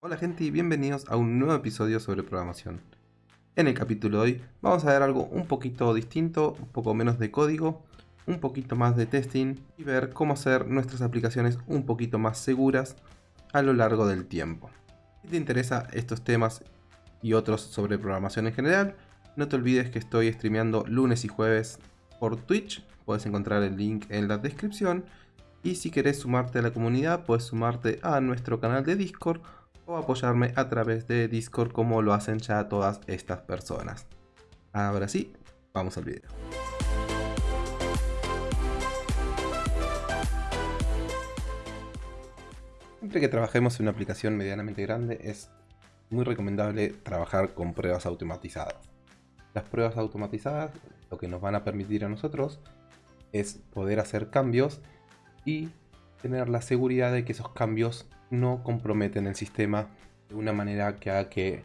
Hola gente y bienvenidos a un nuevo episodio sobre programación. En el capítulo de hoy vamos a ver algo un poquito distinto, un poco menos de código, un poquito más de testing y ver cómo hacer nuestras aplicaciones un poquito más seguras a lo largo del tiempo. Si te interesan estos temas y otros sobre programación en general, no te olvides que estoy streameando lunes y jueves por Twitch, puedes encontrar el link en la descripción y si querés sumarte a la comunidad puedes sumarte a nuestro canal de Discord o apoyarme a través de Discord como lo hacen ya todas estas personas. Ahora sí, vamos al video. Siempre que trabajemos en una aplicación medianamente grande es muy recomendable trabajar con pruebas automatizadas. Las pruebas automatizadas lo que nos van a permitir a nosotros es poder hacer cambios y tener la seguridad de que esos cambios no comprometen el sistema de una manera que haga que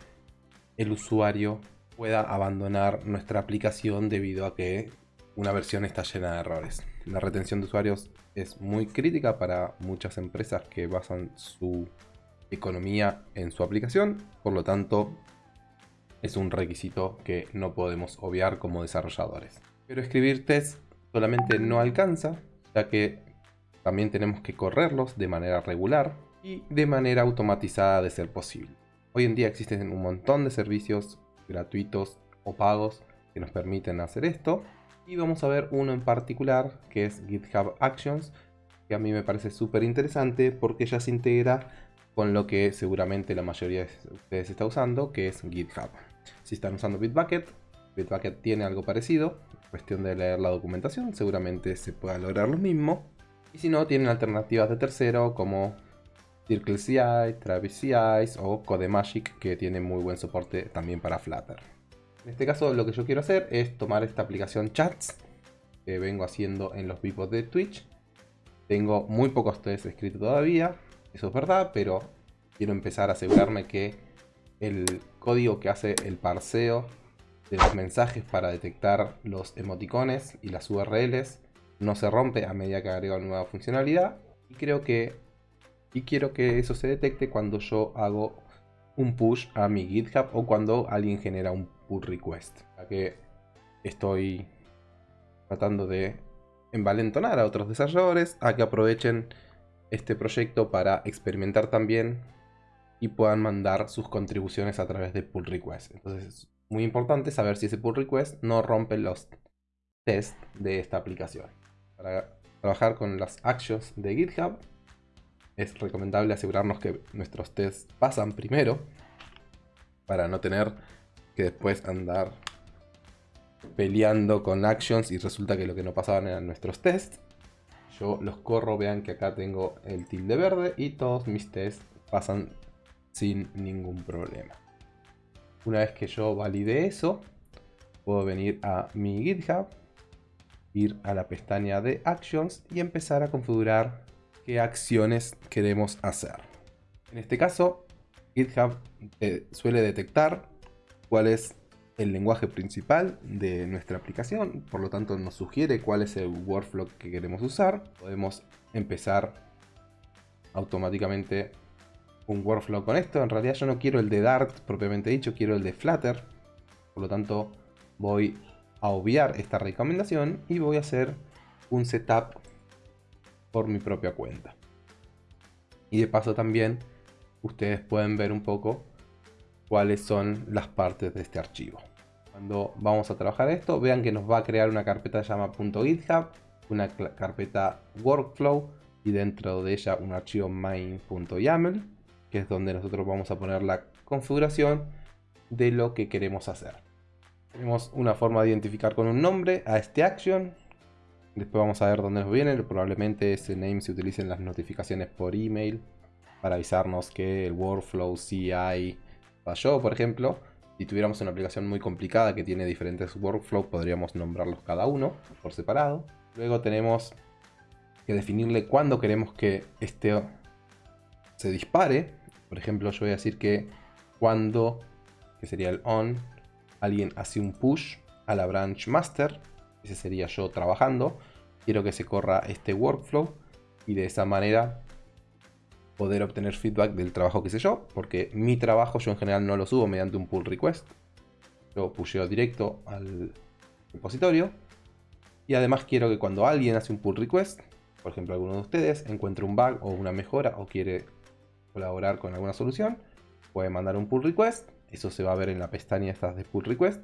el usuario pueda abandonar nuestra aplicación debido a que una versión está llena de errores. La retención de usuarios es muy crítica para muchas empresas que basan su economía en su aplicación, por lo tanto es un requisito que no podemos obviar como desarrolladores. Pero escribir test solamente no alcanza, ya que también tenemos que correrlos de manera regular y de manera automatizada de ser posible. Hoy en día existen un montón de servicios gratuitos o pagos que nos permiten hacer esto. Y vamos a ver uno en particular que es GitHub Actions, que a mí me parece súper interesante porque ya se integra con lo que seguramente la mayoría de ustedes está usando, que es GitHub. Si están usando Bitbucket, Bitbucket tiene algo parecido, cuestión de leer la documentación, seguramente se pueda lograr lo mismo. Y si no, tienen alternativas de tercero como CircleCI, TravisCI o CodeMagic que tiene muy buen soporte también para Flutter. En este caso lo que yo quiero hacer es tomar esta aplicación Chats que vengo haciendo en los vivos de Twitch. Tengo muy pocos tests escritos todavía, eso es verdad, pero quiero empezar a asegurarme que el código que hace el parseo de los mensajes para detectar los emoticones y las URLs no se rompe a medida que agrego nueva funcionalidad. Y creo que y quiero que eso se detecte cuando yo hago un push a mi GitHub o cuando alguien genera un pull request. Ya que estoy tratando de envalentonar a otros desarrolladores a que aprovechen este proyecto para experimentar también y puedan mandar sus contribuciones a través de pull request. Entonces es muy importante saber si ese pull request no rompe los tests de esta aplicación. Para trabajar con las actions de GitHub es recomendable asegurarnos que nuestros tests pasan primero para no tener que después andar peleando con actions y resulta que lo que no pasaban eran nuestros tests. Yo los corro, vean que acá tengo el tilde verde y todos mis tests pasan sin ningún problema. Una vez que yo valide eso, puedo venir a mi GitHub, ir a la pestaña de Actions y empezar a configurar qué acciones queremos hacer. En este caso, GitHub eh, suele detectar cuál es el lenguaje principal de nuestra aplicación, por lo tanto nos sugiere cuál es el workflow que queremos usar. Podemos empezar automáticamente un workflow con esto. En realidad yo no quiero el de Dart propiamente dicho, quiero el de Flutter. Por lo tanto voy a obviar esta recomendación y voy a hacer un setup por mi propia cuenta. Y de paso también ustedes pueden ver un poco cuáles son las partes de este archivo. Cuando vamos a trabajar esto, vean que nos va a crear una carpeta llamada .github, una carpeta workflow y dentro de ella un archivo main.yaml, que es donde nosotros vamos a poner la configuración de lo que queremos hacer. Tenemos una forma de identificar con un nombre a este action, Después vamos a ver dónde nos viene. Probablemente ese name se utilice en las notificaciones por email para avisarnos que el workflow CI falló, por ejemplo. Si tuviéramos una aplicación muy complicada que tiene diferentes workflows, podríamos nombrarlos cada uno por separado. Luego tenemos que definirle cuándo queremos que este se dispare. Por ejemplo, yo voy a decir que cuando, que sería el on, alguien hace un push a la branch master ese sería yo trabajando. Quiero que se corra este workflow y de esa manera poder obtener feedback del trabajo que hice yo, porque mi trabajo yo en general no lo subo mediante un pull request. Yo pusheo directo al repositorio. Y además quiero que cuando alguien hace un pull request, por ejemplo alguno de ustedes, encuentre un bug o una mejora o quiere colaborar con alguna solución, puede mandar un pull request. Eso se va a ver en la pestaña estas de pull request.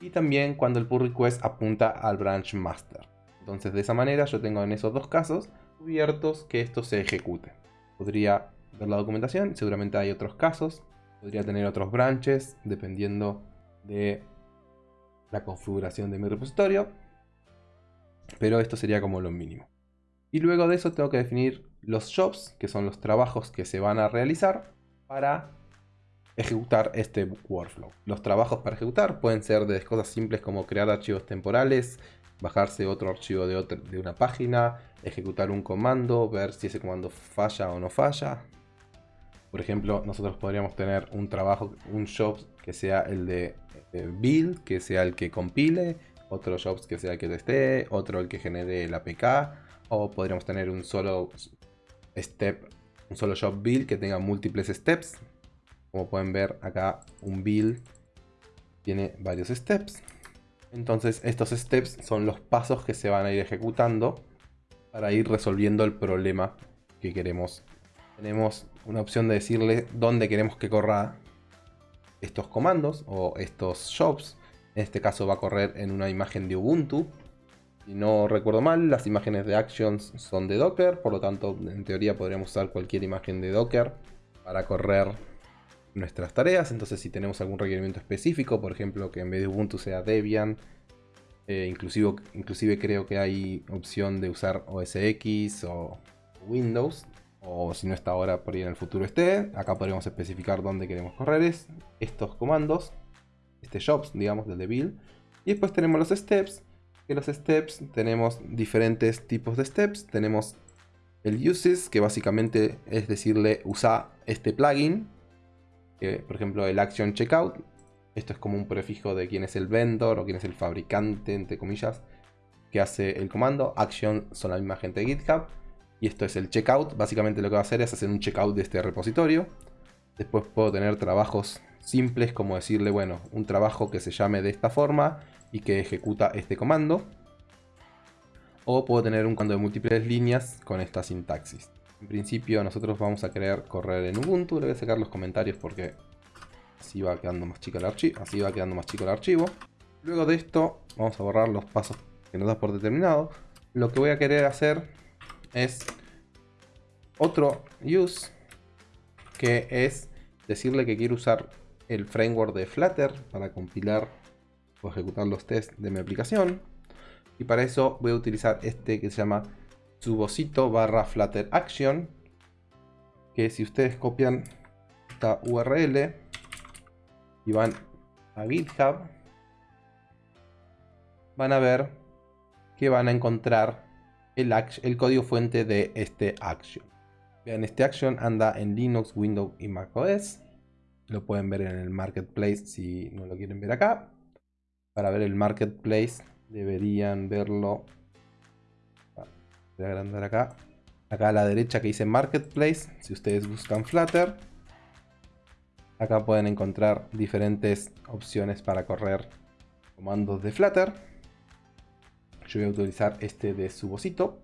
Y también cuando el pull request apunta al branch master. Entonces de esa manera yo tengo en esos dos casos cubiertos que esto se ejecute. Podría ver la documentación, seguramente hay otros casos. Podría tener otros branches dependiendo de la configuración de mi repositorio. Pero esto sería como lo mínimo. Y luego de eso tengo que definir los jobs, que son los trabajos que se van a realizar para ejecutar este workflow. Los trabajos para ejecutar pueden ser de cosas simples como crear archivos temporales, bajarse otro archivo de, una página, ejecutar un comando, ver si ese comando falla o no falla. Por ejemplo, nosotros podríamos tener un trabajo, un job que sea el de build, que sea el que compile, otro job que sea el que teste, otro el que genere el APK, o podríamos tener un solo step, un solo job build que tenga múltiples steps. Como pueden ver acá, un build tiene varios steps. Entonces estos steps son los pasos que se van a ir ejecutando para ir resolviendo el problema que queremos. Tenemos una opción de decirle dónde queremos que corra estos comandos o estos jobs. En este caso va a correr en una imagen de Ubuntu. Si no recuerdo mal, las imágenes de Actions son de Docker, por lo tanto, en teoría podríamos usar cualquier imagen de Docker para correr nuestras tareas. Entonces, si tenemos algún requerimiento específico, por ejemplo, que en vez de Ubuntu sea Debian, eh, inclusive, inclusive creo que hay opción de usar OS X o Windows. O si no está ahora, por ahí en el futuro esté. Acá podríamos especificar dónde queremos correr estos comandos. Este jobs, digamos, del de build. Y después tenemos los steps. Que los steps tenemos diferentes tipos de steps. Tenemos el uses, que básicamente es decirle usa este plugin. Por ejemplo, el action checkout esto es como un prefijo de quién es el vendor o quién es el fabricante, entre comillas, que hace el comando. Action son la misma gente de GitHub. Y esto es el checkout. Básicamente lo que va a hacer es hacer un checkout de este repositorio. Después puedo tener trabajos simples como decirle, bueno, un trabajo que se llame de esta forma y que ejecuta este comando. O puedo tener un comando de múltiples líneas con esta sintaxis. En principio nosotros vamos a querer correr en Ubuntu. Le voy a sacar los comentarios porque Así va quedando más chico el archivo. Así va quedando más chico el archivo. Luego de esto, vamos a borrar los pasos que nos da por determinado. Lo que voy a querer hacer es otro use, que es decirle que quiero usar el framework de Flutter para compilar o ejecutar los tests de mi aplicación. Y para eso voy a utilizar este que se llama subosito barra Flutter Action. Que si ustedes copian esta URL y van a GitHub, van a ver que van a encontrar el, el código fuente de este action. Vean, este action anda en Linux, Windows y macOS. Lo pueden ver en el Marketplace si no lo quieren ver acá. Para ver el Marketplace deberían verlo. Voy a agrandar acá. Acá a la derecha que dice Marketplace. Si ustedes buscan Flutter Acá pueden encontrar diferentes opciones para correr comandos de Flutter. Yo voy a utilizar este de Subosito.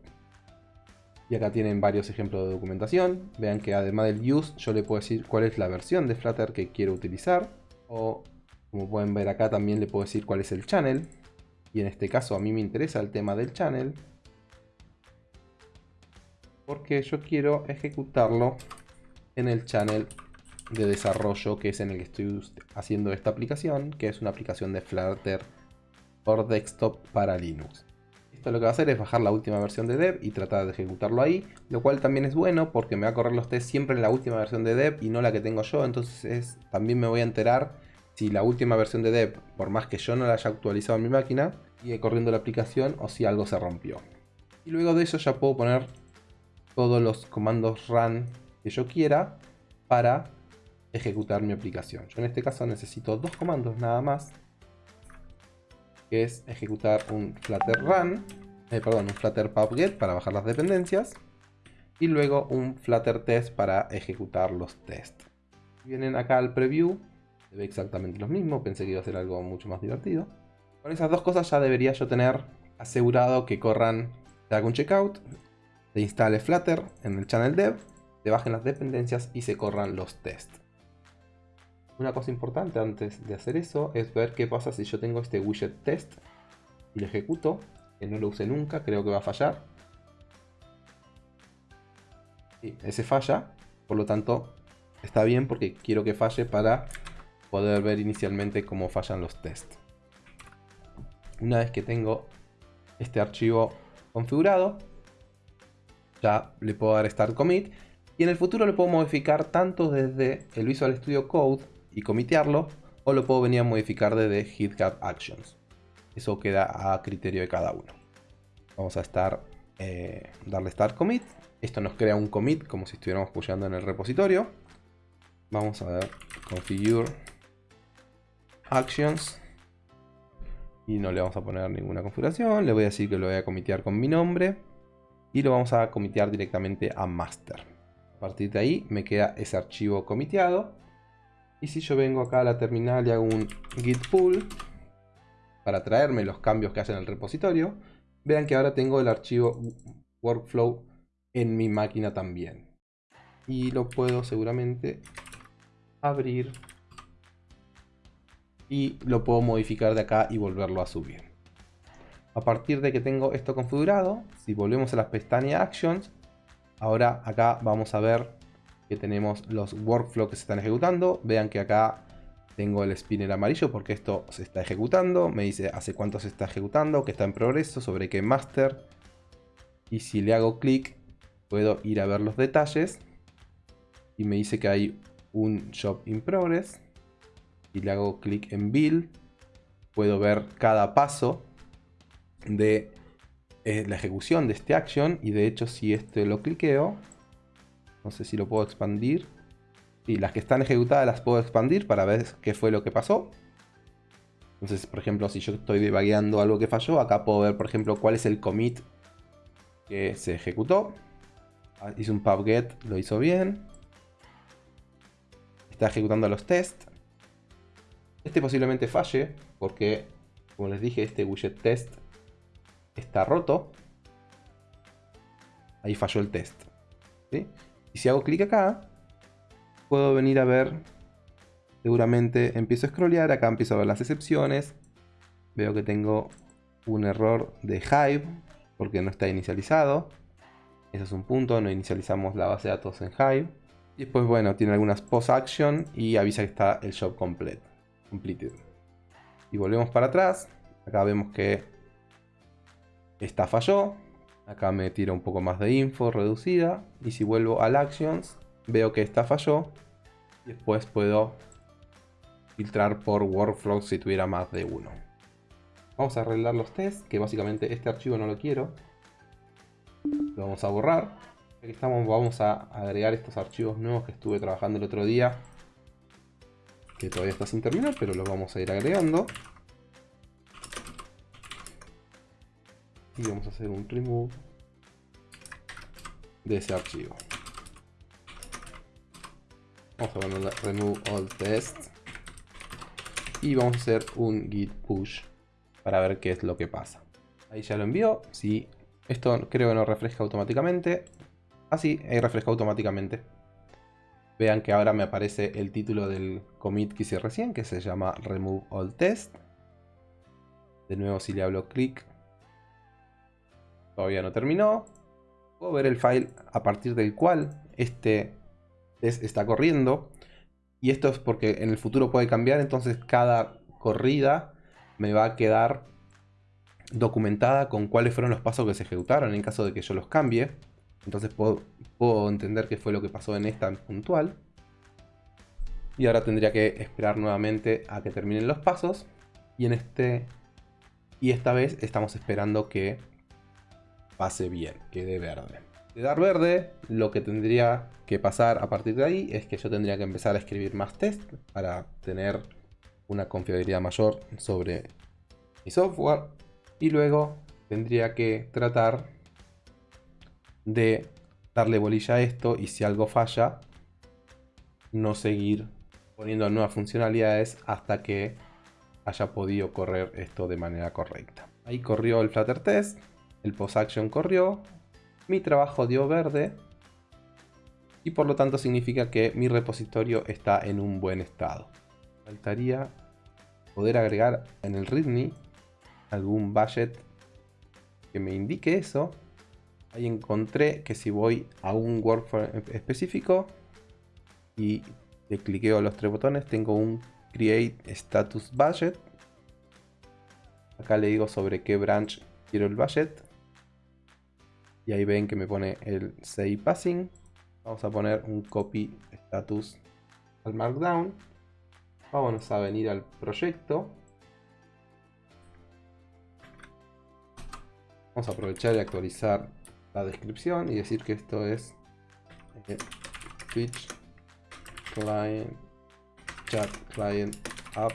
Y acá tienen varios ejemplos de documentación. Vean que además del use, yo le puedo decir cuál es la versión de Flutter que quiero utilizar. O como pueden ver acá también le puedo decir cuál es el channel. Y en este caso a mí me interesa el tema del channel. Porque yo quiero ejecutarlo en el channel de desarrollo que es en el que estoy haciendo esta aplicación, que es una aplicación de Flutter por desktop para Linux. Esto lo que va a hacer es bajar la última versión de dev y tratar de ejecutarlo ahí, lo cual también es bueno porque me va a correr los test siempre en la última versión de dev y no la que tengo yo, entonces también me voy a enterar si la última versión de dev, por más que yo no la haya actualizado en mi máquina, sigue corriendo la aplicación o si algo se rompió. Y luego de eso ya puedo poner todos los comandos run que yo quiera para ejecutar mi aplicación. Yo en este caso necesito dos comandos nada más. Que es ejecutar un flutter run, eh, perdón, un flutter pubget para bajar las dependencias. y luego un flutter test para ejecutar los tests. Vienen acá al preview, se ve exactamente lo mismo, pensé que iba a ser algo mucho más divertido. Con esas dos cosas ya debería yo tener asegurado que corran, haga un checkout, se instale Flutter en el channel dev, se bajen las dependencias y se corran los tests. Una cosa importante antes de hacer eso es ver qué pasa si yo tengo este widget test y lo ejecuto, que no lo use nunca, creo que va a fallar. Y ese falla, por lo tanto está bien porque quiero que falle para poder ver inicialmente cómo fallan los tests. Una vez que tengo este archivo configurado, ya le puedo dar Start Commit y en el futuro lo puedo modificar tanto desde el Visual Studio Code y comitearlo o lo puedo venir a modificar desde GitHub Actions. Eso queda a criterio de cada uno. Vamos a estar, eh, darle Start Commit. Esto nos crea un commit como si estuviéramos pushando en el repositorio. Vamos a ver Configure Actions. Y no le vamos a poner ninguna configuración. Le voy a decir que lo voy a comitear con mi nombre. Y lo vamos a comitear directamente a master. A partir de ahí me queda ese archivo comiteado y si yo vengo acá a la terminal y hago un git pull para traerme los cambios que hacen en el repositorio, vean que ahora tengo el archivo workflow en mi máquina también. Y lo puedo seguramente abrir y lo puedo modificar de acá y volverlo a subir. A partir de que tengo esto configurado, si volvemos a las pestañas Actions, ahora acá vamos a ver que tenemos los workflows que se están ejecutando. Vean que acá tengo el spinner amarillo porque esto se está ejecutando. Me dice hace cuánto se está ejecutando, que está en progreso, sobre qué master. Y si le hago clic, puedo ir a ver los detalles. Y me dice que hay un job in progress. Y le hago clic en build. Puedo ver cada paso de eh, la ejecución de este action. Y de hecho si este lo cliqueo, no sé si lo puedo expandir. Y las que están ejecutadas las puedo expandir para ver qué fue lo que pasó. Entonces, por ejemplo, si yo estoy debugueando algo que falló, acá puedo ver, por ejemplo, cuál es el commit que se ejecutó. Ah, hice un pubget, lo hizo bien. Está ejecutando los tests. Este posiblemente falle porque, como les dije, este widget test está roto. Ahí falló el test. Y si hago clic acá, puedo venir a ver, seguramente empiezo a scrollear, acá empiezo a ver las excepciones, veo que tengo un error de Hive, porque no está inicializado, ese es un punto, no inicializamos la base de datos en Hive, y después bueno, tiene algunas post action y avisa que está el job complete, completed. Y volvemos para atrás, acá vemos que esta falló, Acá me tira un poco más de info reducida. Y si vuelvo al Actions, veo que esta falló. Después puedo filtrar por workflow si tuviera más de uno. Vamos a arreglar los tests, que básicamente este archivo no lo quiero. Lo vamos a borrar. Aquí estamos, vamos a agregar estos archivos nuevos que estuve trabajando el otro día. Que todavía está sin terminar, pero los vamos a ir agregando. Y vamos a hacer un remove de ese archivo. Vamos a ponerle remove all tests y vamos a hacer un git push para ver qué es lo que pasa. Ahí ya lo envió si esto creo que no refresca automáticamente. Así ah, ahí refresca automáticamente. Vean que ahora me aparece el título del commit que hice recién que se llama remove all test. De nuevo si le hablo clic Todavía no terminó. Puedo ver el file a partir del cual este test está corriendo. Y esto es porque en el futuro puede cambiar, entonces cada corrida me va a quedar documentada con cuáles fueron los pasos que se ejecutaron en caso de que yo los cambie. Entonces puedo, puedo entender qué fue lo que pasó en esta puntual. Y ahora tendría que esperar nuevamente a que terminen los pasos. Y en este. Y esta vez estamos esperando que pase bien, quede verde. De dar verde, lo que tendría que pasar a partir de ahí es que yo tendría que empezar a escribir más test para tener una confiabilidad mayor sobre mi software. Y luego tendría que tratar de darle bolilla a esto y si algo falla, no seguir poniendo nuevas funcionalidades hasta que haya podido correr esto de manera correcta. Ahí corrió el Flutter Test, el Post Action corrió, mi trabajo dio verde y por lo tanto significa que mi repositorio está en un buen estado. Faltaría poder agregar en el README algún budget que me indique eso. Ahí encontré que si voy a un workflow específico y le cliqueo los tres botones, tengo un Create Status Budget. Acá le digo sobre qué branch quiero el budget. Y ahí ven que me pone el Say Passing. Vamos a poner un copy status al markdown. Vamos a venir al proyecto. Vamos a aprovechar y actualizar la descripción y decir que esto es eh, Twitch Client Chat Client App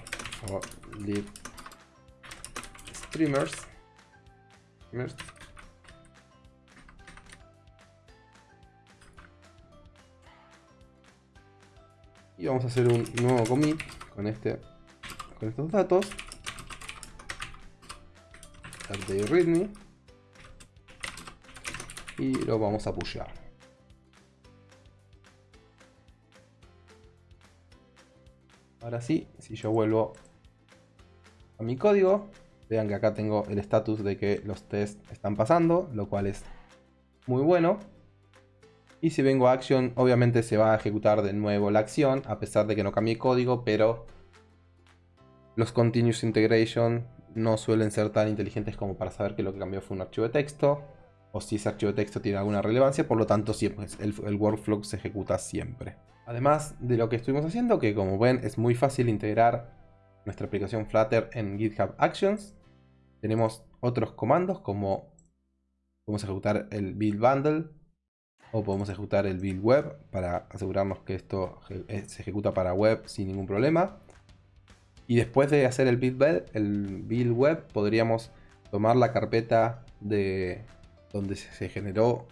for Live streamers y vamos a hacer un nuevo commit con este con estos datos. Update readme y lo vamos a pushear. Ahora sí si yo vuelvo a mi código vean que acá tengo el status de que los tests están pasando lo cual es muy bueno y si vengo a Action, obviamente se va a ejecutar de nuevo la acción, a pesar de que no cambie código, pero los Continuous Integration no suelen ser tan inteligentes como para saber que lo que cambió fue un archivo de texto, o si ese archivo de texto tiene alguna relevancia, por lo tanto siempre el, el workflow se ejecuta siempre. Además de lo que estuvimos haciendo, que como ven es muy fácil integrar nuestra aplicación Flutter en GitHub Actions, tenemos otros comandos como podemos ejecutar el build bundle, o podemos ejecutar el build web para asegurarnos que esto eh, se ejecuta para web sin ningún problema. Y después de hacer el build web, podríamos tomar la carpeta de donde se generó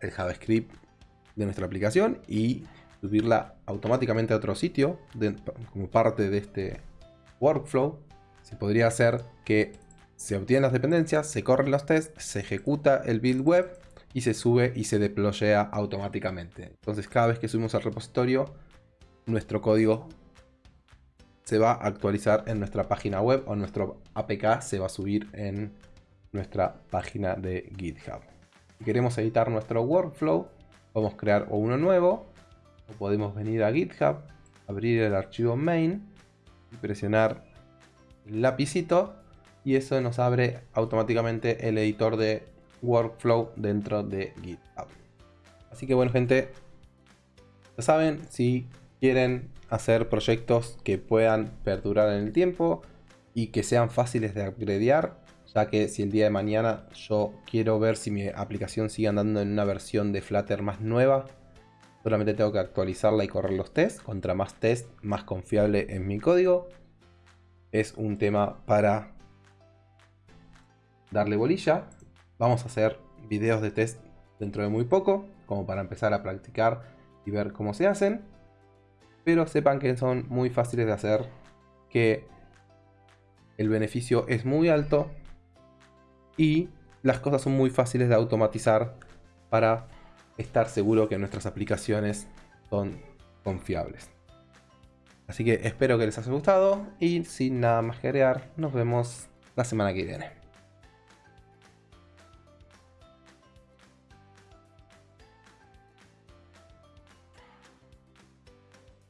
el JavaScript de nuestra aplicación y subirla automáticamente a otro sitio como parte de este workflow. Se podría hacer que se obtienen las dependencias, se corren los tests, se ejecuta el build web y se sube y se deployea automáticamente. Entonces cada vez que subimos al repositorio, nuestro código se va a actualizar en nuestra página web o nuestro APK se va a subir en nuestra página de GitHub. Si queremos editar nuestro workflow, podemos crear uno nuevo o podemos venir a GitHub, abrir el archivo main y presionar el lapicito y eso nos abre automáticamente el editor de workflow dentro de GitHub. Así que bueno gente, ya saben, si quieren hacer proyectos que puedan perdurar en el tiempo y que sean fáciles de upgradear, ya que si el día de mañana yo quiero ver si mi aplicación sigue andando en una versión de Flutter más nueva, solamente tengo que actualizarla y correr los tests. Contra más test, más confiable en mi código. Es un tema para darle bolilla. Vamos a hacer videos de test dentro de muy poco, como para empezar a practicar y ver cómo se hacen. Pero sepan que son muy fáciles de hacer, que el beneficio es muy alto y las cosas son muy fáciles de automatizar para estar seguro que nuestras aplicaciones son confiables. Así que espero que les haya gustado y sin nada más que nos vemos la semana que viene.